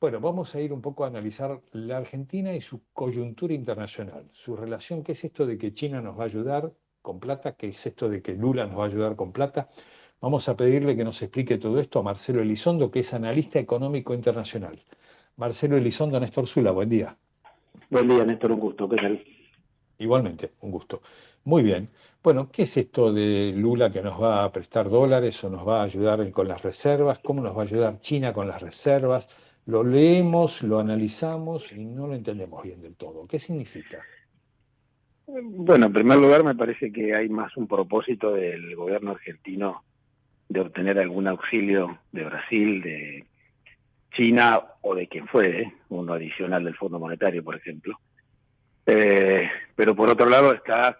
Bueno, vamos a ir un poco a analizar la Argentina y su coyuntura internacional, su relación, qué es esto de que China nos va a ayudar con plata, qué es esto de que Lula nos va a ayudar con plata. Vamos a pedirle que nos explique todo esto a Marcelo Elizondo, que es analista económico internacional. Marcelo Elizondo, Néstor Zula, buen día. Buen día, Néstor, un gusto, ¿qué tal? Igualmente, un gusto. Muy bien. Bueno, ¿qué es esto de Lula que nos va a prestar dólares o nos va a ayudar con las reservas? ¿Cómo nos va a ayudar China con las reservas? Lo leemos, lo analizamos y no lo entendemos bien del todo. ¿Qué significa? Bueno, en primer lugar me parece que hay más un propósito del gobierno argentino de obtener algún auxilio de Brasil, de China o de quien fuere, uno adicional del Fondo Monetario, por ejemplo. Eh, pero por otro lado está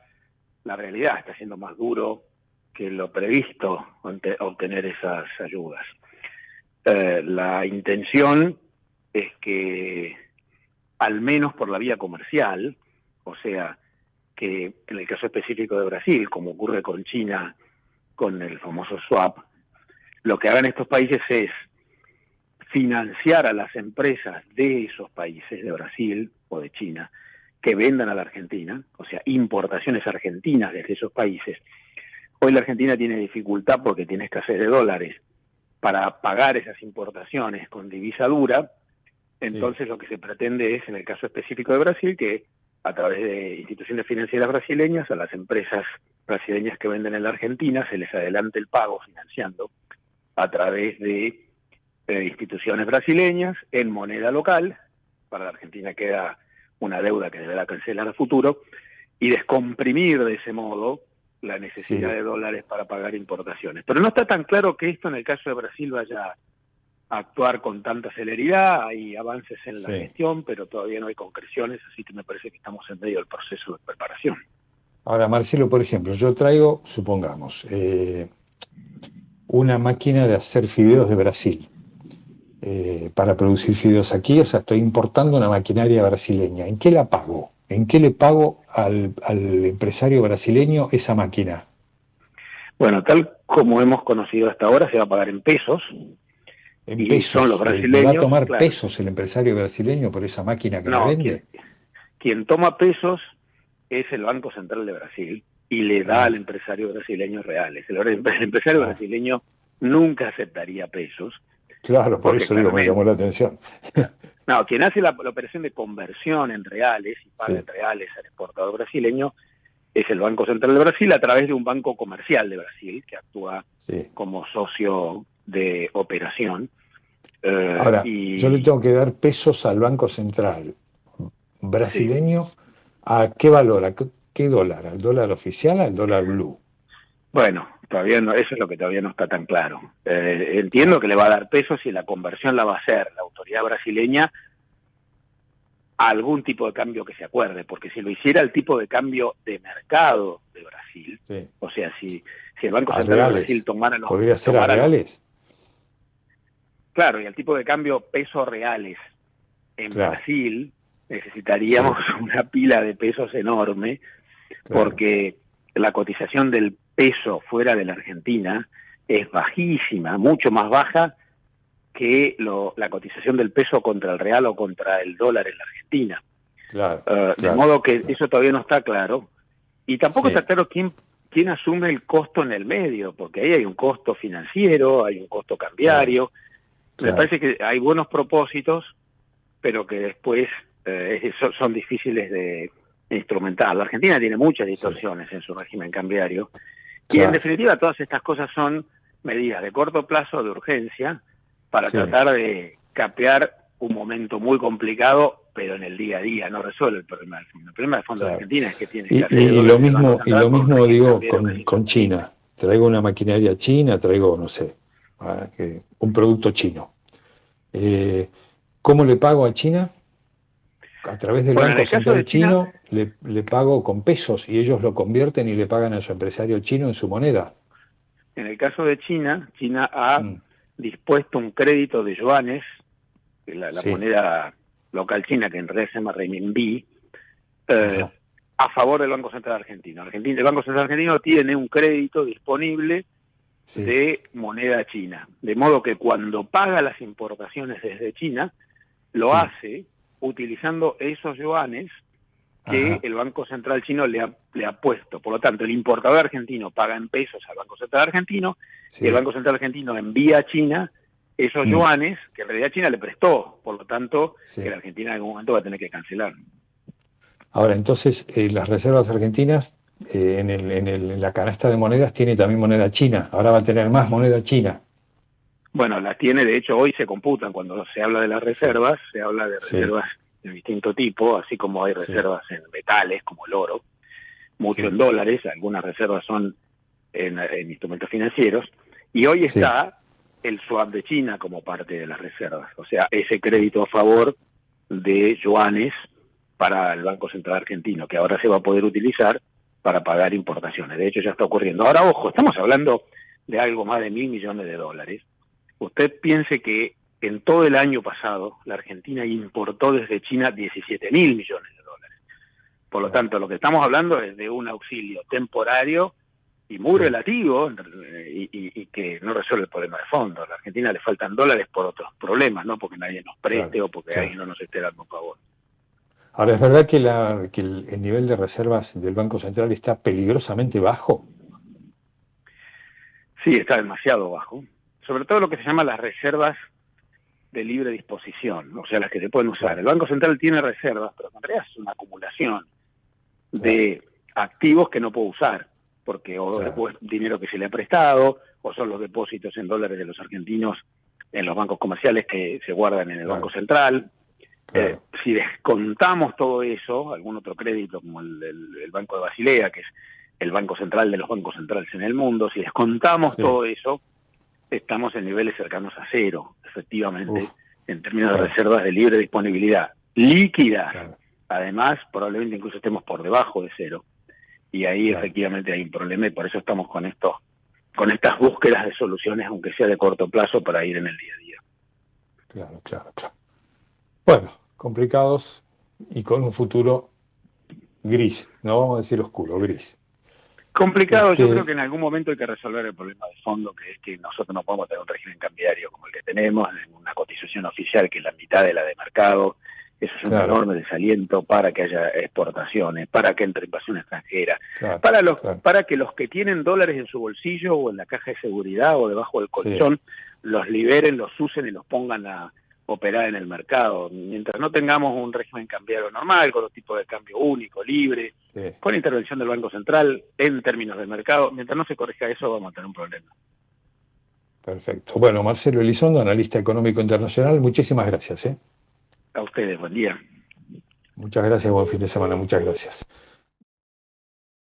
la realidad está siendo más duro que lo previsto obtener esas ayudas. Eh, la intención es que, al menos por la vía comercial, o sea, que en el caso específico de Brasil, como ocurre con China, con el famoso swap, lo que hagan estos países es financiar a las empresas de esos países, de Brasil o de China, que vendan a la Argentina, o sea, importaciones argentinas desde esos países. Hoy la Argentina tiene dificultad porque tiene escasez de dólares para pagar esas importaciones con divisa dura. Entonces lo que se pretende es, en el caso específico de Brasil, que a través de instituciones financieras brasileñas, a las empresas brasileñas que venden en la Argentina, se les adelante el pago financiando a través de eh, instituciones brasileñas en moneda local. Para la Argentina queda una deuda que deberá cancelar a futuro, y descomprimir de ese modo la necesidad de dólares para pagar importaciones. Pero no está tan claro que esto en el caso de Brasil vaya a actuar con tanta celeridad, hay avances en la gestión, pero todavía no hay concreciones, así que me parece que estamos en medio del proceso de preparación. Ahora, Marcelo, por ejemplo, yo traigo, supongamos, eh, una máquina de hacer fideos de Brasil. Eh, para producir fideos aquí, o sea, estoy importando una maquinaria brasileña. ¿En qué la pago? ¿En qué le pago al, empresario brasileño esa máquina? Bueno, tal como hemos conocido hasta ahora, se va a pagar en pesos. En pesos. Son los brasileños, ¿Va a tomar pesos el empresario brasileño por esa máquina que no, vende? Quien, toma pesos es el Banco Central de Brasil y le da ah. al empresario brasileño reales. El, empresario ah. brasileño nunca aceptaría pesos Claro, por eso digo, me llamó la atención. No, quien hace la, operación de conversión en reales y paga en reales al exportador brasileño es el Banco Central de Brasil a través de un banco comercial de Brasil que actúa como socio de operación. Eh, Ahora, yo le tengo que dar pesos al Banco Central brasileño. ¿A qué valor? ¿A qué, dólar? ¿Al dólar oficial? ¿Al dólar blue? Bueno, todavía no, eso es lo que todavía no está tan claro. Eh, entiendo que le va a dar peso si la conversión la va a hacer la autoridad brasileña a algún tipo de cambio que se acuerde, porque si lo hiciera el tipo de cambio de mercado de Brasil, o sea, si, si el Banco Central de Brasil tomara los... ¿Podría ser a reales? claro, y el tipo de cambio pesos reales en Brasil, necesitaríamos una pila de pesos enorme, porque la cotización del peso fuera de la Argentina es bajísima, mucho más baja que la cotización del peso contra el real o contra el dólar en la Argentina. Eh, de modo que eso todavía no está claro. Y tampoco está claro quién, quién asume el costo en el medio, porque ahí hay un costo financiero, hay un costo cambiario. Me parece que hay buenos propósitos, pero que después eh, son, difíciles de instrumentar. La Argentina tiene muchas distorsiones en su régimen cambiario y en definitiva todas estas cosas son medidas de corto plazo, de urgencia, para tratar de capear un momento muy complicado, pero en el día a día no resuelve el problema del fondo. El problema del fondo de Argentina es que tiene y, y, lo mismo y lo mismo digo con, con, China. Traigo una maquinaria china, traigo no sé, ah, un producto chino. Eh, ¿Cómo le pago a China? A través del Banco Central chino le, pago con pesos y ellos lo convierten y le pagan a su empresario chino en su moneda. En el caso de China, China ha mm. dispuesto un crédito de yuanes, la, la moneda local china que en realidad se llama renminbi, eh, a favor del Banco Central Argentino. Argentina. El Banco Central Argentino tiene un crédito disponible de moneda china, de modo que cuando paga las importaciones desde China, lo hace utilizando esos yuanes que el Banco Central chino le ha, le ha puesto. Por lo tanto, el importador argentino paga en pesos al Banco Central argentino y el Banco Central argentino envía a China esos mm. yuanes que en realidad China le prestó. Por lo tanto, que la Argentina en algún momento va a tener que cancelar. Ahora, entonces, eh, las reservas argentinas eh, en, el, en, el, en la canasta de monedas tiene también moneda china. Ahora va a tener más moneda china. Bueno, las tiene, de hecho, hoy se computan. Cuando se habla de las reservas, se habla de reservas de distinto tipo, así como hay reservas en metales, como el oro, mucho en dólares, algunas reservas son en, instrumentos financieros, y hoy está el swap de China como parte de las reservas, o sea, ese crédito a favor de yuanes para el Banco Central Argentino, que ahora se va a poder utilizar para pagar importaciones. De hecho, ya está ocurriendo. Ahora, ojo, estamos hablando de algo más de mil millones de dólares usted piense que en todo el año pasado la Argentina importó desde China 17 mil millones de dólares. Por lo tanto, lo que estamos hablando es de un auxilio temporario y muy relativo y, que no resuelve el problema de fondo. A la Argentina le faltan dólares por otros problemas, no porque nadie nos preste o porque alguien no nos esté dando favor. Ahora, ¿es verdad que, la, que el nivel de reservas del Banco Central está peligrosamente bajo? Sí, está demasiado bajo sobre todo lo que se llama las reservas de libre disposición, o sea, las que se pueden usar. El Banco Central tiene reservas, pero en realidad es una acumulación de activos que no puede usar, porque o es dinero que se le ha prestado, o son los depósitos en dólares de los argentinos en los bancos comerciales que se guardan en el Banco Central. Eh, si descontamos todo eso, algún otro crédito como el, Banco de Basilea, que es el banco central de los bancos centrales en el mundo, si descontamos todo eso, estamos en niveles cercanos a cero, efectivamente, en términos de reservas de libre disponibilidad líquida. Además, probablemente incluso estemos por debajo de cero. Y ahí efectivamente hay un problema y por eso estamos con esto, con estas búsquedas de soluciones, aunque sea de corto plazo, para ir en el día a día. Claro, claro, claro. Bueno, complicados y con un futuro gris, no vamos a decir oscuro, gris. Complicado, yo creo que en algún momento hay que resolver el problema de fondo, que es que nosotros no podemos tener un régimen cambiario como el que tenemos, una cotización oficial que es la mitad de la de mercado, eso es un enorme desaliento para que haya exportaciones, para que entre invasión extranjera, para los, para que los que tienen dólares en su bolsillo o en la caja de seguridad o debajo del colchón los liberen, los usen y los pongan a, operar en el mercado. Mientras no tengamos un régimen cambiario normal, con un tipo de cambio único, libre, con intervención del Banco Central en términos de mercado, mientras no se corrija eso vamos a tener un problema. Perfecto. Bueno, Marcelo Elizondo, analista económico internacional, muchísimas gracias. ¿eh? A ustedes, buen día. Muchas gracias, buen fin de semana, muchas gracias.